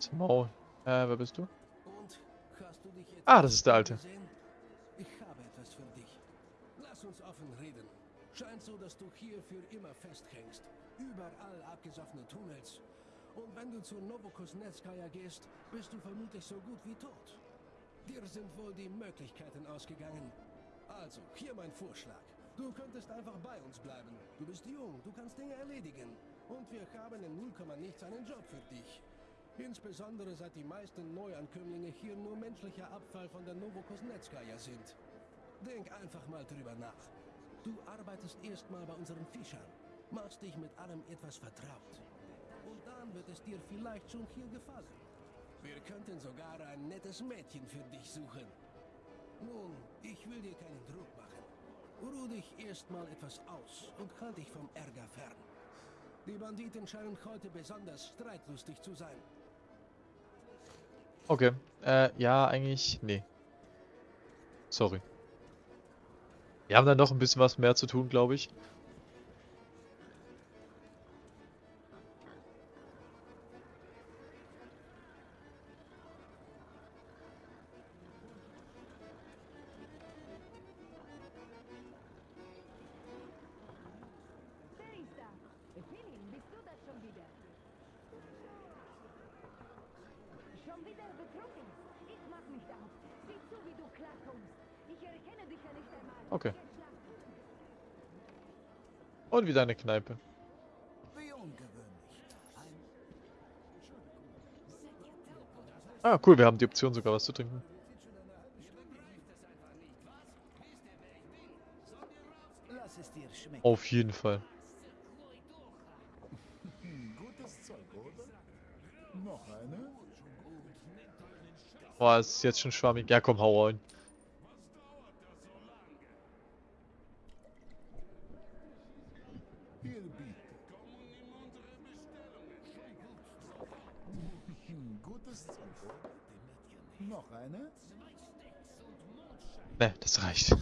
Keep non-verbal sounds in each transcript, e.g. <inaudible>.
Zum Maul. Äh, wer bist du? Und hast du dich Ah, das ist der Alte. Ich habe etwas für dich. Lass uns offen reden. Scheint so, dass du hier für immer festhängst. Überall abgesoffene Tunnels. Und wenn du zur Novokosnetskaya gehst, bist du vermutlich so gut wie tot. Dir sind wohl die Möglichkeiten ausgegangen. Also, hier mein Vorschlag. Du könntest einfach bei uns bleiben. Du bist jung, du kannst Dinge erledigen. Und wir haben in 0, nichts einen Job für dich. Insbesondere seit die meisten Neuankömmlinge hier nur menschlicher Abfall von der Novokosnetskaya sind. Denk einfach mal drüber nach. Du arbeitest erstmal bei unseren Fischern, machst dich mit allem etwas vertraut. Und dann wird es dir vielleicht schon hier gefallen. Wir könnten sogar ein nettes Mädchen für dich suchen. Nun, ich will dir keinen Druck machen. Ruh dich erstmal etwas aus und halt dich vom Ärger fern. Die Banditen scheinen heute besonders streitlustig zu sein. Okay. Äh, ja, eigentlich. Nee. Sorry. Wir haben dann noch ein bisschen was mehr zu tun, glaube ich. Und wieder eine Kneipe. Ah, cool, wir haben die Option sogar was zu trinken. Auf jeden Fall. Boah, es ist jetzt schon schwammig. Ja, komm, hau rein. Hier bitte. Hm, Gutes Zeug, oder? Noch eine? Ne, das reicht.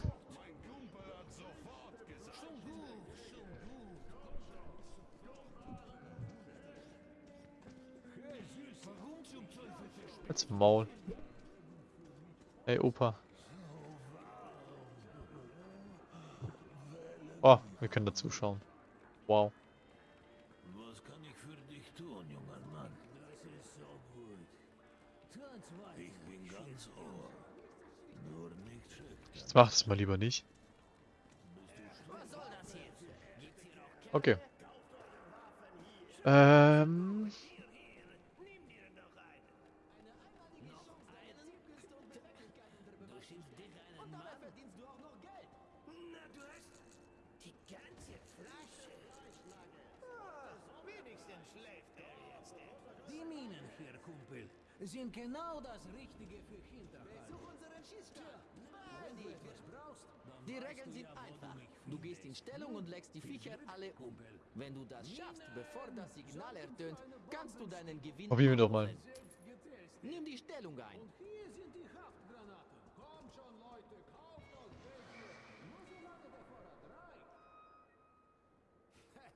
Als Maul. Ey, Opa. Oh, wir können da zuschauen. Wow. Mach es mal lieber nicht. Okay. Ähm. Sind genau das Richtige Die Regeln sind einfach. Du gehst in Stellung und legst die Viecher alle um. Wenn du das schaffst, bevor das Signal ertönt, kannst du deinen Gewinn Probieren wir doch mal. Nimm die Stellung ein. hier sind die Haftgranaten. Kommt schon, Leute, kauft euch welche. Nur solange der Vorrat reicht.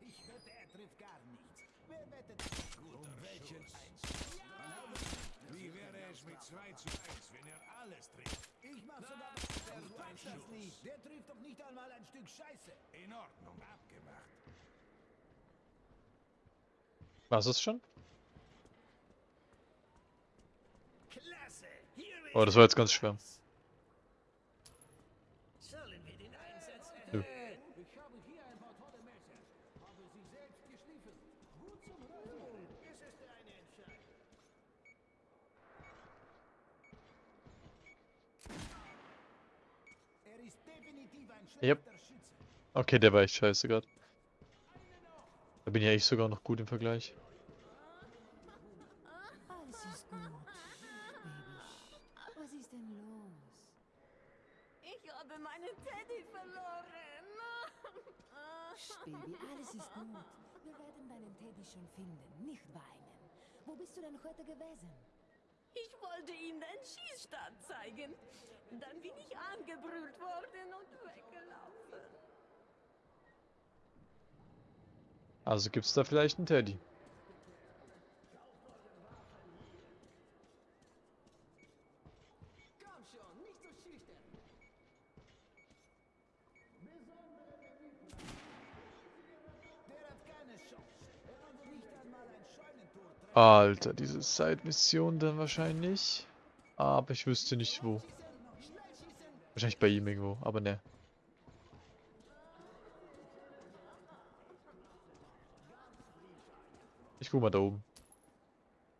Ich wette, er trifft gar nichts. Wer wettet? Um welchen Wie wäre es mit 2 zu 1, wenn er alles trifft? Ich mach sogar was. Der packt das nicht. Der trifft doch nicht einmal ein Stück Scheiße. In Ordnung, abgemacht. Was ist schon? Oh, das war jetzt ganz schwer. Sollen wir den einsetzen? Nö. Ich habe hier ein paar tolle Messer. Habe sie selbst geschliffen. Gut zum Rasieren. Es ist eine Entscheidung. Er ist definitiv ein Yep. Okay, der war echt scheiße gerade. Da bin ich sogar noch gut im Vergleich. Alles ist gut, Baby. Was ist denn los? Ich habe meinen Teddy verloren. Baby, alles ist gut. Wir werden deinen Teddy schon finden. Nicht weinen. Wo bist du denn heute gewesen? Ich wollte ihm den Schießstand zeigen. Dann bin ich angebrüllt worden und weggelaufen. Also gibt's da vielleicht einen Teddy. schon, nicht so schüchtern. Der hat keine Chance. Er konnte nicht einmal ein Scheunentor treffen. Alter, diese Side-Mission dann wahrscheinlich. Aber ich wüsste nicht wo. Wahrscheinlich bei ihm irgendwo, aber ne. Ich guck mal da oben.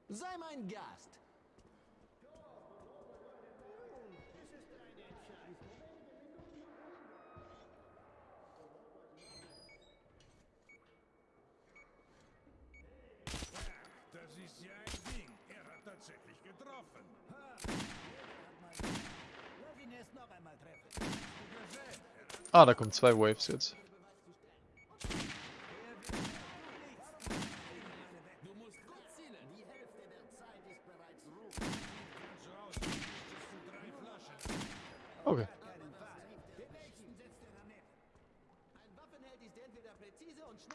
Sei mein Gast. Das ist ja ein Ding. Er hat tatsächlich getroffen. Lass ihn erst noch einmal treffen. Ah, da kommen zwei Waves jetzt.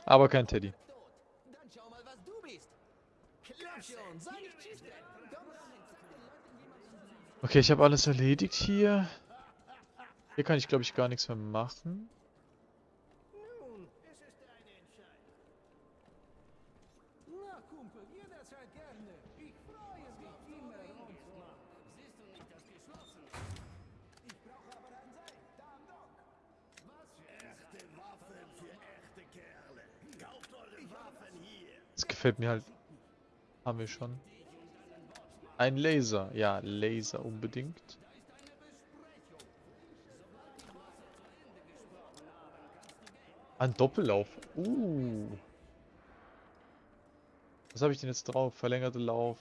Aber kein Teddy. Okay, ich habe alles erledigt hier. Hier kann ich, glaube ich, gar nichts mehr machen. Das gefällt mir halt. Haben wir schon. Ein Laser. Ja, Laser unbedingt. Ein Doppellauf. Uh. Was habe ich denn jetzt drauf? Verlängerte Lauf.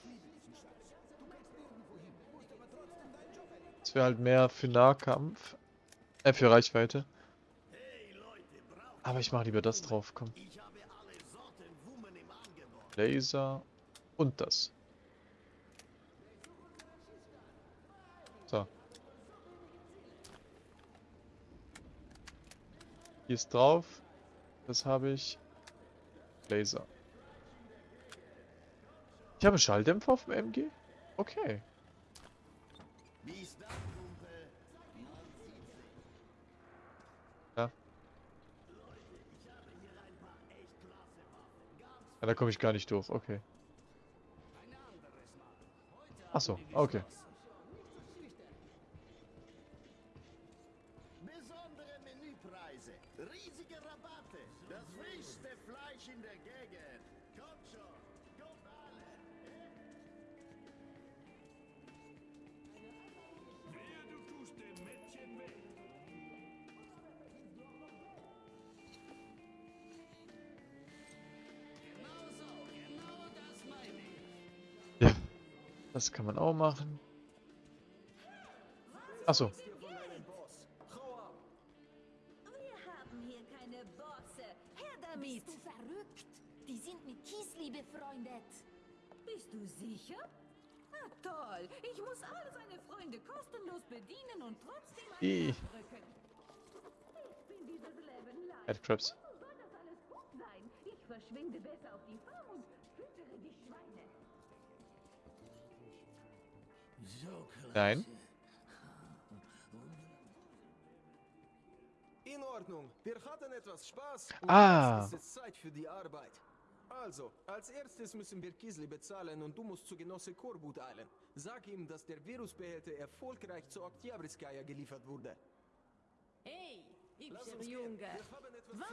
Das wäre halt mehr für Nahkampf. Äh, für Reichweite. Aber ich mache lieber das drauf, komm. Laser und das. So. Hier ist drauf. Das habe ich. Laser. Ich habe einen Schalldämpfer auf dem MG? Okay. Ja. Ja, da komme ich gar nicht durch. Okay. Ach so, okay. Das kann man auch machen. Ach so. Wir haben hier keine Bosse. Her damit. Bist du verrückt? Die sind mit Kiesli befreundet. Bist du sicher? Na toll. Ich muss all seine Freunde kostenlos bedienen und trotzdem drücken. Ich bin dieses Leben leid. Warum soll das alles gut sein? Ich verschwinde besser auf die Farm Nein. In Ordnung. Wir hatten etwas Spaß. Und Ah. Jetzt ist es Zeit für die Arbeit. Also, als erstes müssen wir Kisli bezahlen und du musst zu Genosse Korbut eilen. Sag ihm, dass der Virusbehälter erfolgreich zu Oktyabrskaya geliefert wurde. Hey, hübscher. Junge. Was?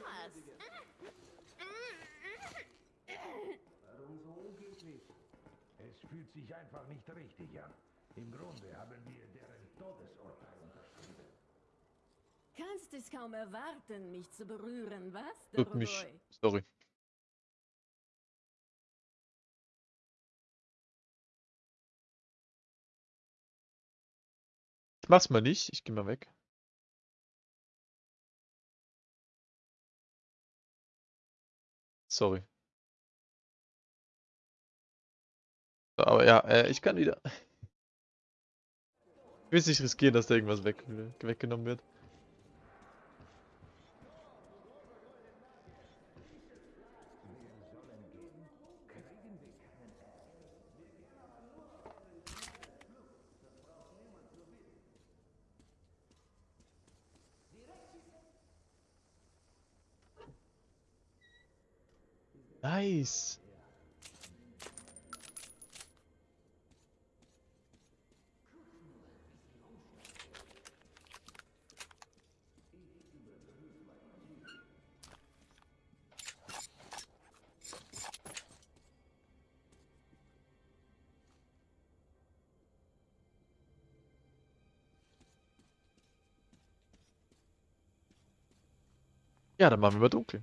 Warum so unglücklich? Es fühlt sich einfach nicht richtig an. Im Grunde haben wir deren Todesurteil unterschrieben. Kannst es kaum erwarten, mich zu berühren, was? Tut mich. Sorry. Ich mach's mal nicht. Ich geh mal weg. Sorry. So, aber ja, äh, ich kann wieder will es nicht riskieren, dass da irgendwas weg, weggenommen wird. Nice. Ja, dann machen wir mal dunkel.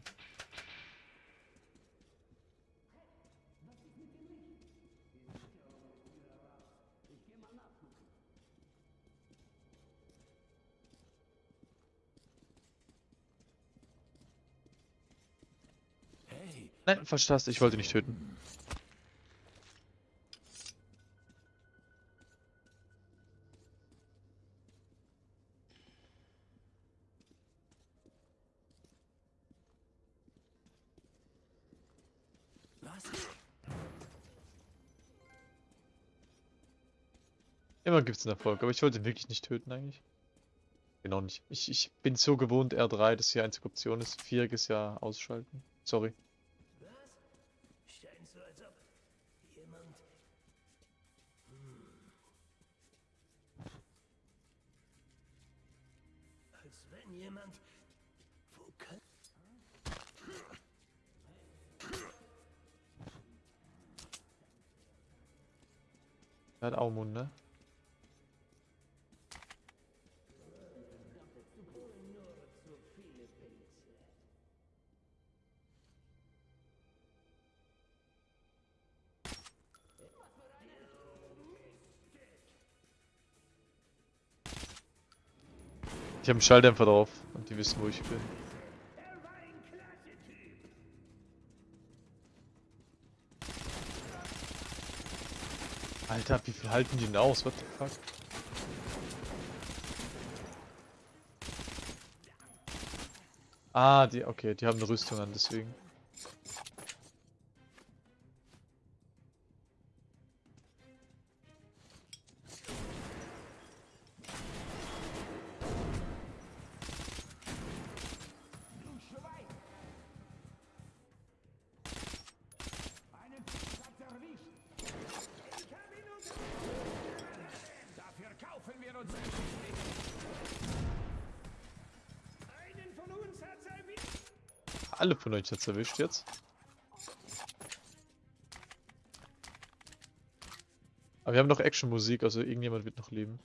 Nein, Taste, ich wollte nicht töten. Immer gibt's einen Erfolg, aber ich wollte wirklich nicht töten eigentlich. Genau nicht. Ich, ich bin so gewohnt, R3, dass die einzige Option ist. Viereck ist ja ausschalten. Sorry. Was? Scheint so, als ob jemand... Hm. Wo kann... Er hat Aumund, ne? Habe einen Schalldämpfer drauf und die wissen, wo ich bin. Alter, wie viel halten die denn aus? What the fuck? Ah, die, okay, die haben eine Rüstung an, deswegen. Alle von euch hat's erwischt jetzt. Aber wir haben noch Action-Musik, also irgendjemand wird noch leben.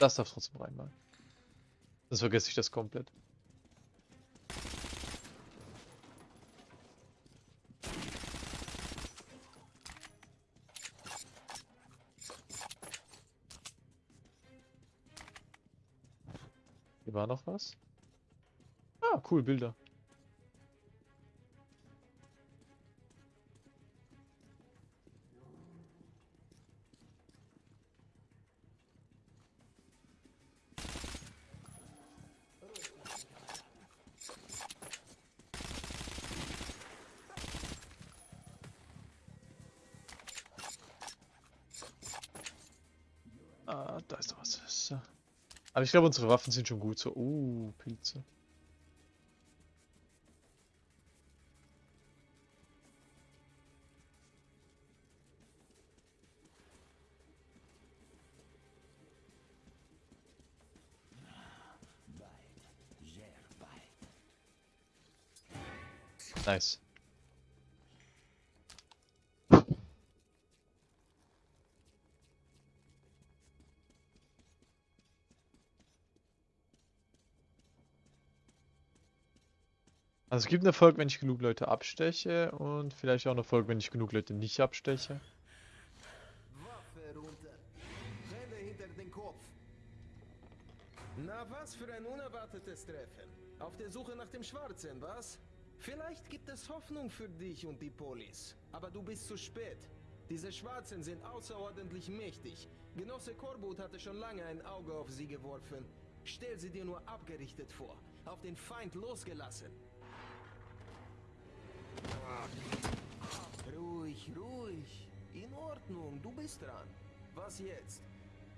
Das darf trotzdem rein mal. Sonst vergesse ich das komplett. Hier war noch was. Ah, cool, Bilder. Aber ich glaube, unsere Waffen sind schon gut. So, uh, Pilze. Nice. Also es gibt einen Erfolg, wenn ich genug Leute absteche und vielleicht auch einen Erfolg, wenn ich genug Leute nicht absteche. Waffe runter. Hände hinter den Kopf. Na Na, was für ein unerwartetes Treffen. Auf der Suche nach dem Schwarzen, was? Vielleicht gibt es Hoffnung für dich und die Polis. Aber du bist zu spät. Diese Schwarzen sind außerordentlich mächtig. Genosse Korbut hatte schon lange ein Auge auf sie geworfen. Stell sie dir nur abgerichtet vor. Auf den Feind losgelassen. Ruhig, ruhig. In Ordnung, du bist dran. Was jetzt?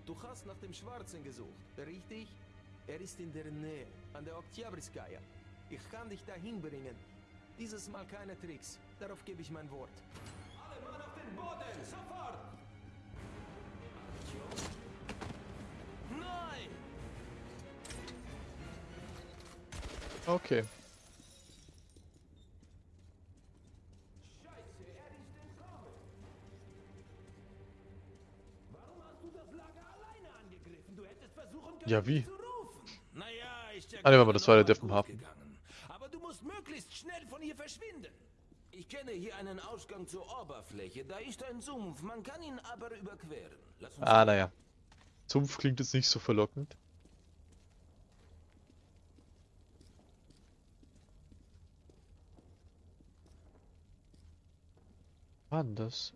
Du hast nach dem Schwarzen gesucht, richtig? Er ist in der Nähe, an der Oktyabrskaya. Ich kann dich dahin bringen. Dieses Mal keine Tricks. Darauf gebe ich mein Wort. Alle Mann auf den Boden! Sofort! Nein! Okay. Ja, wie? mich zu rufen. Naja, ist ja Ah, nehmen wir mal, das war der Depp im Hafen. Aber du musst möglichst schnell von hier verschwinden. Ich kenne hier einen Ausgang zur Oberfläche. Da ist ein Sumpf. Man kann ihn aber überqueren. Ah, naja. Sumpf klingt jetzt nicht so verlockend. Denn das?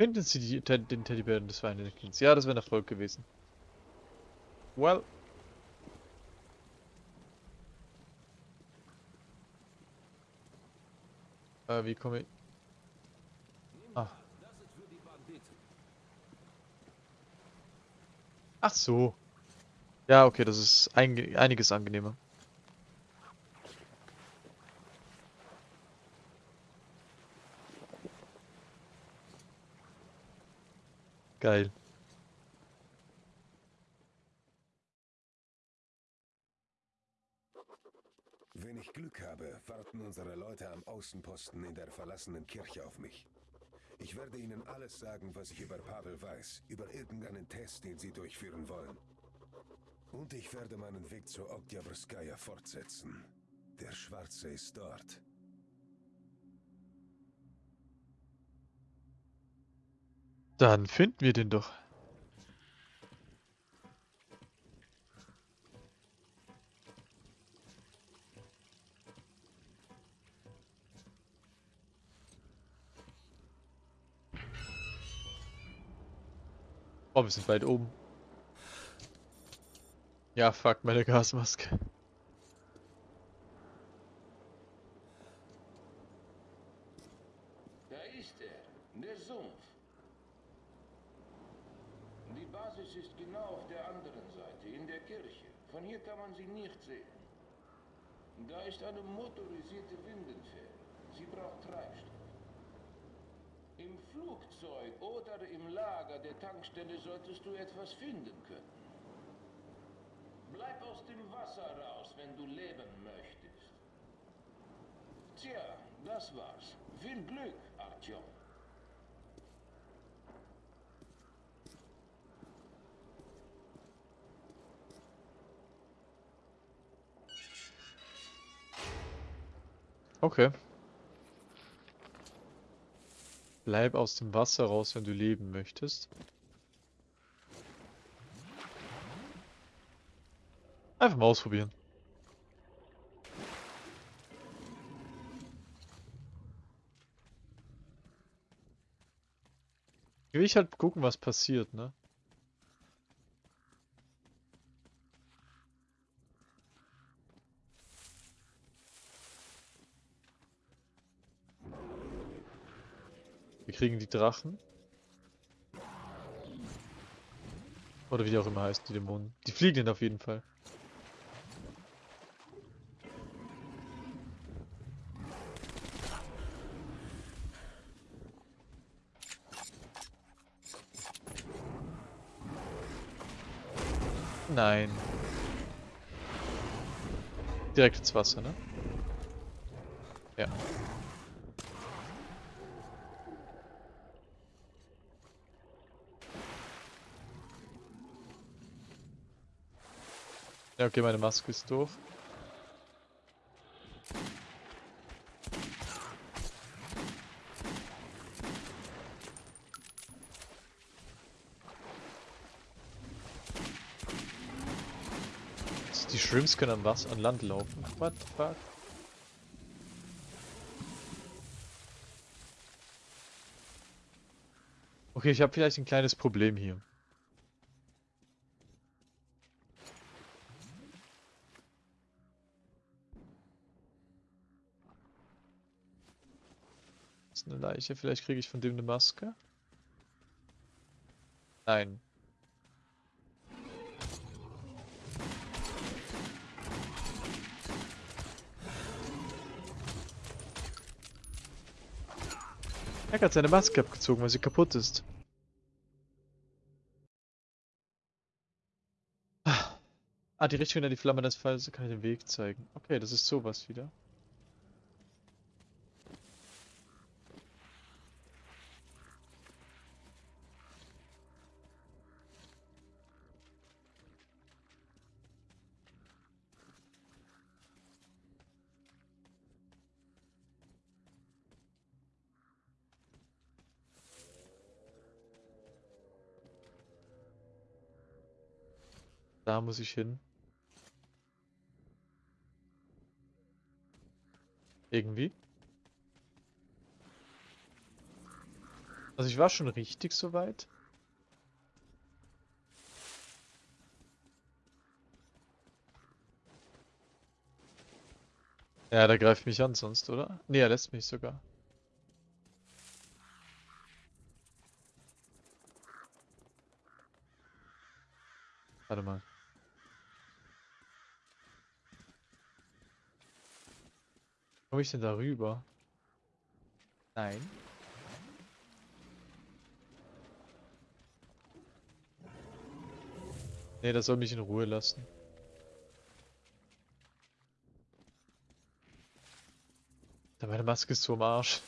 Finden Sie die, den Teddybären des Weinekins? Ja, das wäre ein Erfolg gewesen. Well. Äh, wie komme ich... Banditen. Ach so. Ja, okay, das ist einge einiges angenehmer. Geil. Wenn ich Glück habe, warten unsere Leute am Außenposten in der verlassenen Kirche auf mich. Ich werde ihnen alles sagen, was ich über Pavel weiß, über irgendeinen Test, den sie durchführen wollen. Und ich werde meinen Weg zur Oktyabrskaya fortsetzen. Der Schwarze ist dort. Dann finden wir den doch. Oh, wir sind weit oben. Ja, fuck, meine Gasmaske. Da ist er, der Sumpf. Die Basis ist genau auf der anderen Seite, in der Kirche. Von hier kann man sie nicht sehen. Da ist eine motorisierte Windenfähre. Sie braucht Treibstoff. Im Flugzeug oder im Lager der Tankstelle solltest du etwas finden können. Bleib aus dem Wasser raus, wenn du leben möchtest. Tja, das war's. Viel Glück, Artyom. Okay. Bleib aus dem Wasser raus, wenn du leben möchtest. Einfach mal ausprobieren. Will ich halt gucken, was passiert, ne? Kriegen die Drachen. Oder wie die auch immer heißt, die Dämonen. Die fliegen auf jeden Fall. Nein. Direkt ins Wasser, ne? Ja. Ja, okay, meine Maske ist durch. Also, die Shrimps können an was? An Land laufen. What the fuck? Okay, ich habe vielleicht ein kleines Problem hier. Leiche. Vielleicht kriege ich von dem eine Maske. Nein. Er hat seine Maske abgezogen, weil sie kaputt ist. Ah, die Richtung in die Flamme des Falls kann ich den Weg zeigen. Okay, das ist sowas wieder. Da muss ich hin. Irgendwie. Also ich war schon richtig soweit. Ja, der greift mich an sonst, oder? Ne, er lässt mich sogar. Warte mal. Komme ich denn da rüber? Nein. Ne, das soll mich in Ruhe lassen. Da meine Maske ist so am Arsch.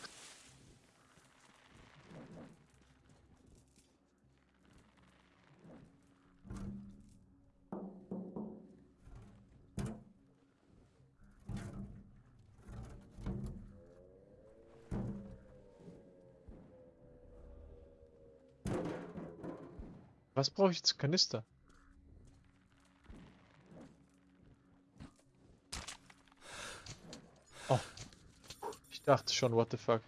Was brauche ich jetzt? Kanister? Oh. Ich dachte schon, what the fuck.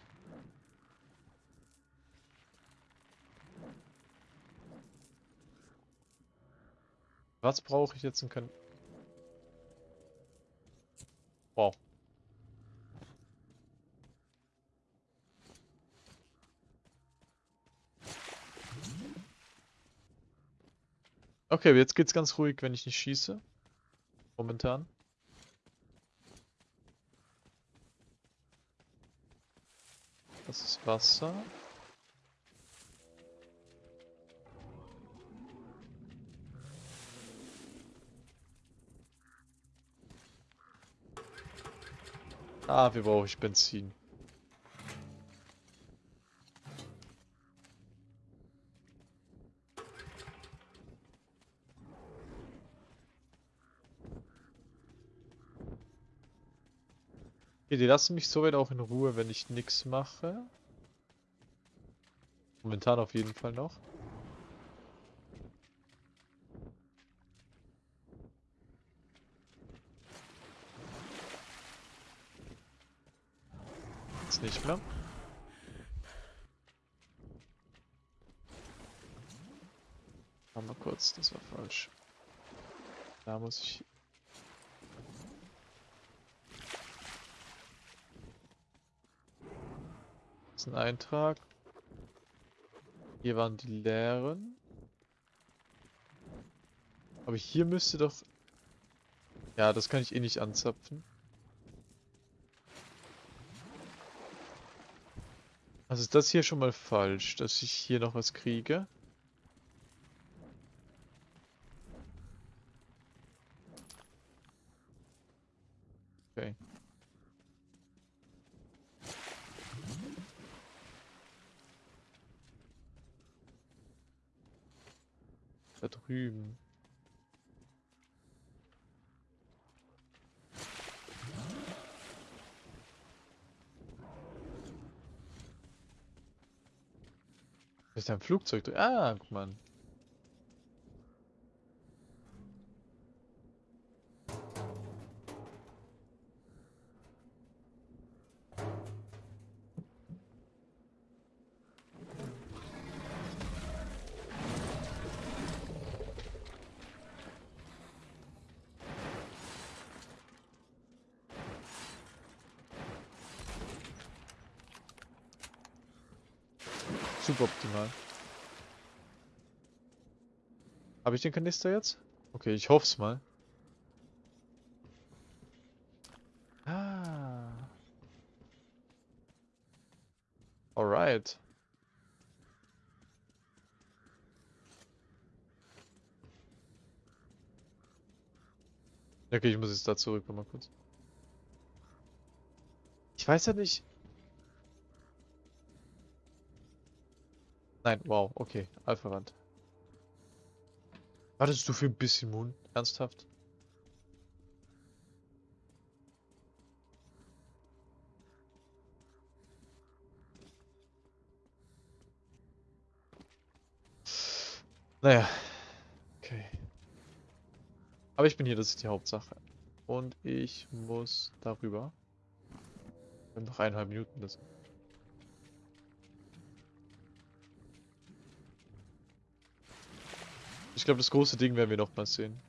Was brauche ich jetzt in Kan... Wow. Okay, jetzt geht's ganz ruhig, wenn ich nicht schieße. Momentan. Das ist Wasser. Ah, wir brauchen Benzin. Okay, die lassen mich soweit auch in Ruhe, wenn ich nichts mache. Momentan auf jeden Fall noch. Jetzt nicht mehr. Mal kurz, das war falsch. Da muss ich ist ein Eintrag. Hier waren die leeren. Aber hier müsste doch... Ja, das kann ich eh nicht anzapfen. Also ist das hier schon mal falsch, dass ich hier noch was kriege? Okay. Da drüben. Ist da ein Flugzeug drin? Ah, guck mal. Suboptimal. Habe ich den Kanister jetzt? Okay, ich hoffe es mal. Ah. Alright. Okay, ich muss jetzt da zurück, mal kurz. Ich weiß ja nicht. Nein, wow, okay, Alpha-Rand. Wartest du für ein bisschen Moon? Ernsthaft? Naja. Okay. Aber ich bin hier, das ist die Hauptsache. Und ich muss darüber. Wir haben noch eineinhalb Minuten. Das ich glaube, das große Ding werden wir noch mal sehen.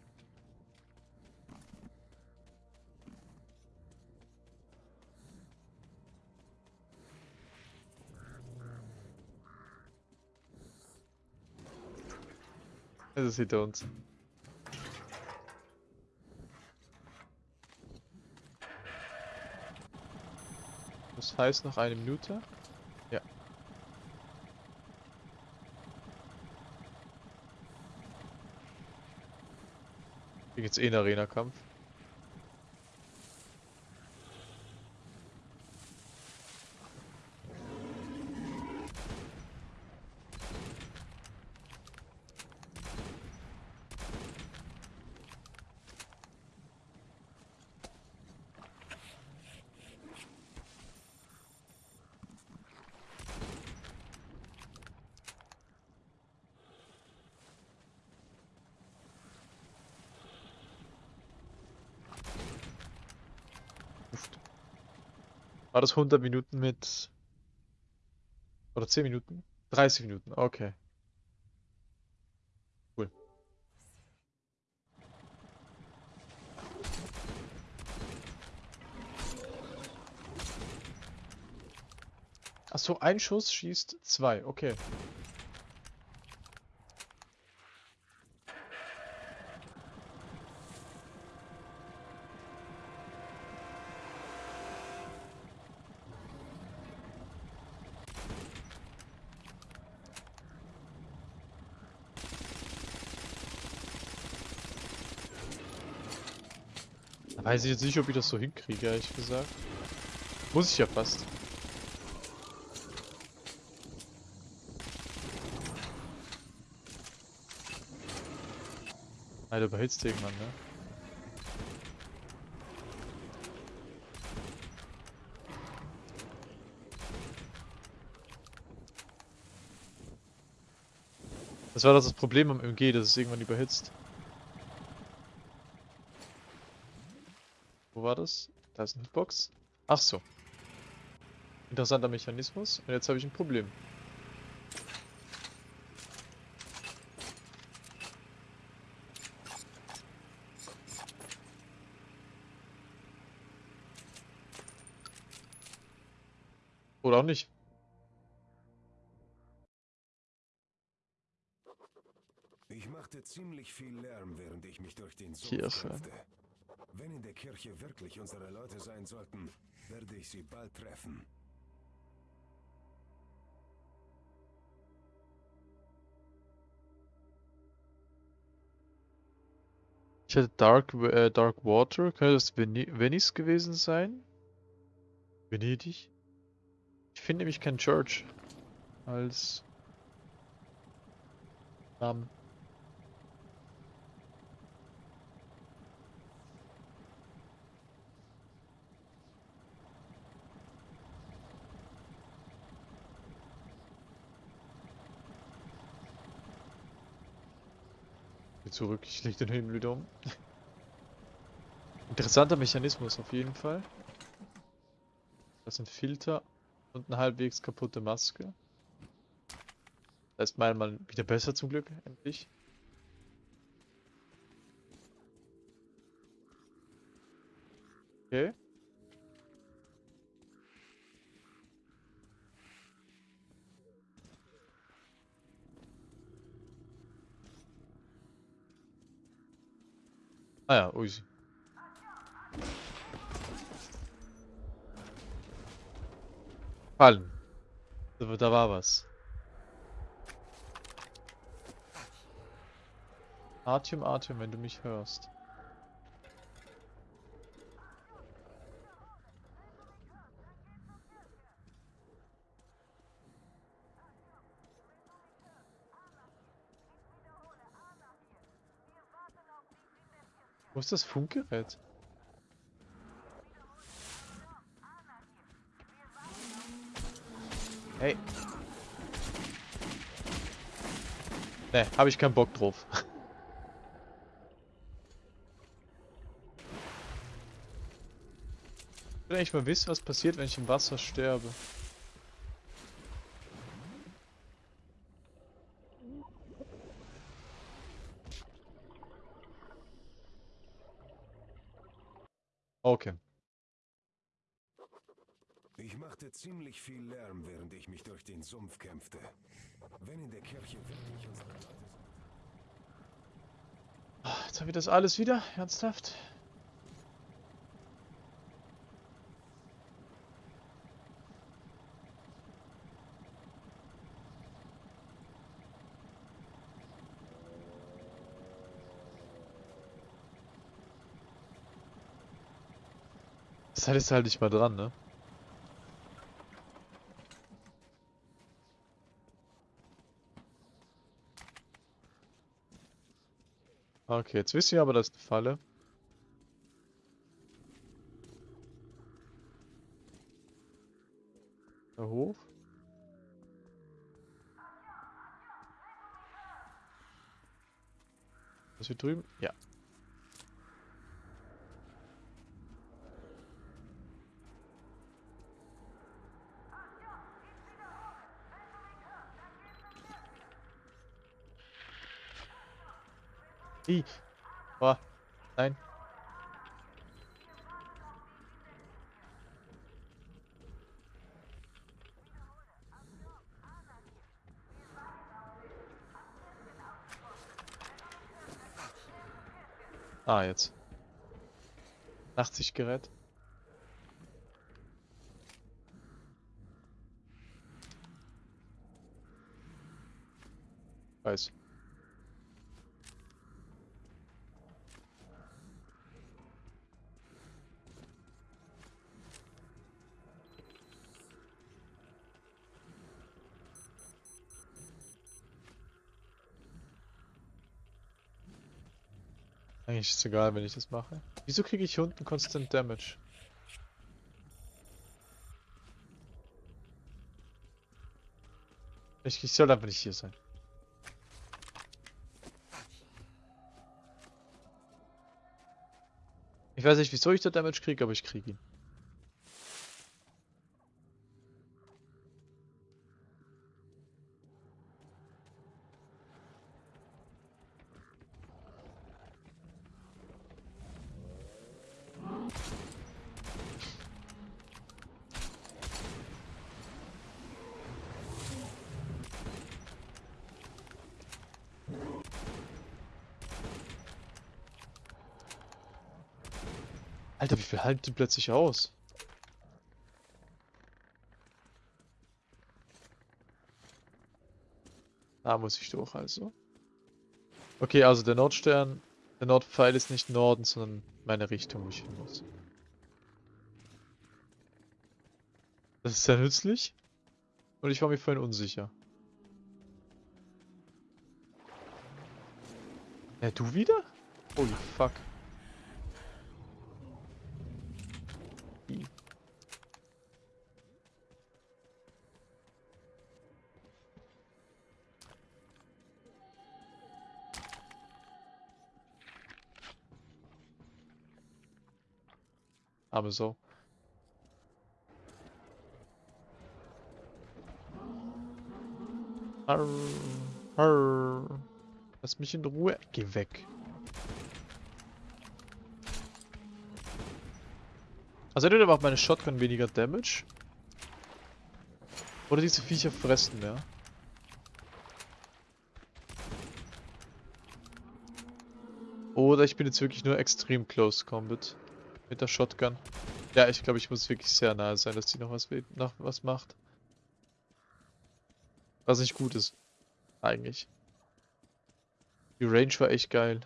Es ist hinter uns. Das heißt noch eine Minute. Geht's eh in Arena-Kampf. War das 100 Minuten mit... Oder 10 Minuten? 30 Minuten, okay. Cool. Achso, ein Schuss schießt zwei, okay. Weiß ich jetzt nicht, ob ich das so hinkriege, ehrlich gesagt. Muss ich ja fast. Alter, überhitzt irgendwann, ne? Das war das Problem am MG, dass es irgendwann überhitzt. War das? Da ist eine Hitbox. Ach so. Interessanter Mechanismus. Und jetzt habe ich ein Problem. Oder auch nicht. Ich machte ziemlich viel Lärm, während ich mich durch den Sumpf kämpfte. Wenn in der Kirche wirklich unsere Leute sein sollten, werde ich sie bald treffen. Ich hatte Dark, äh, Dark Water. Könnte das Veni Venice gewesen sein? Venedig? Ich finde nämlich kein Church als Namen. Zurück, ich leg den Himmel wieder um. Interessanter Mechanismus auf jeden Fall. Das sind Filter und eine halbwegs kaputte Maske. Das ist mal wieder besser zum Glück, endlich. Ah ja, ui. Fallen. Da, da war was. Artyom, Artyom, wenn du mich hörst. Wo ist das Funkgerät? Hey. Ne, habe ich keinen Bock drauf. <laughs> Ich will eigentlich mal wissen, was passiert, wenn ich im Wasser sterbe. Okay. Ich machte ziemlich viel Lärm, während ich mich durch den Sumpf kämpfte. Wenn in der Kirche wirklich unsere Leute sind. Jetzt haben wir das alles wieder? Ernsthaft? Das halt ist halt nicht mal dran, ne? Okay, jetzt wissen wir aber, das ist eine Falle. Da hoch. Was hier drüben? Ja. I. Oh. Nein. Ah, jetzt. Nachtsichtgerät. Weiß. Eigentlich ist es egal, wenn ich das mache. Wieso kriege ich hier unten Constant Damage? Ich, ich soll einfach nicht hier sein. Ich weiß nicht, wieso ich da Damage kriege, aber ich kriege ihn. Halten die plötzlich aus? Da muss ich durch also. Okay, also der Nordstern, der Nordpfeil ist nicht Norden, sondern meine Richtung, wo ich hin muss. Das ist sehr nützlich. Und ich war mir vorhin unsicher. Ja, du wieder? Holy fuck. Aber so. Arr, arr. Lass mich in Ruhe. Geh weg. Also entweder macht meine Shotgun weniger Damage. Oder diese Viecher fressen mehr. Oder ich bin jetzt wirklich nur extrem close combat. Mit der Shotgun. Ja, ich glaube, ich muss wirklich sehr nahe sein, dass die noch was, noch was macht. Was nicht gut ist. Eigentlich. Die Range war echt geil.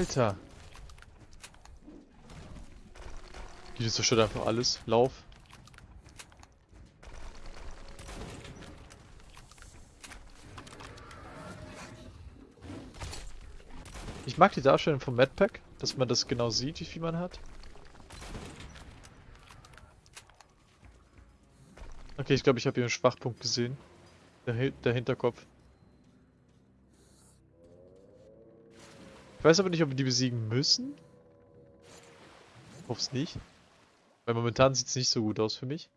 Alter. Die zerstört einfach alles. Lauf. Ich mag die Darstellung vom Madpack, dass man das genau sieht, wie viel man hat. Okay, ich glaube, ich habe hier einen Schwachpunkt gesehen. Der, der Hinterkopf. Ich weiß aber nicht, ob wir die besiegen müssen. Ich hoffe es nicht. Weil momentan sieht es nicht so gut aus für mich.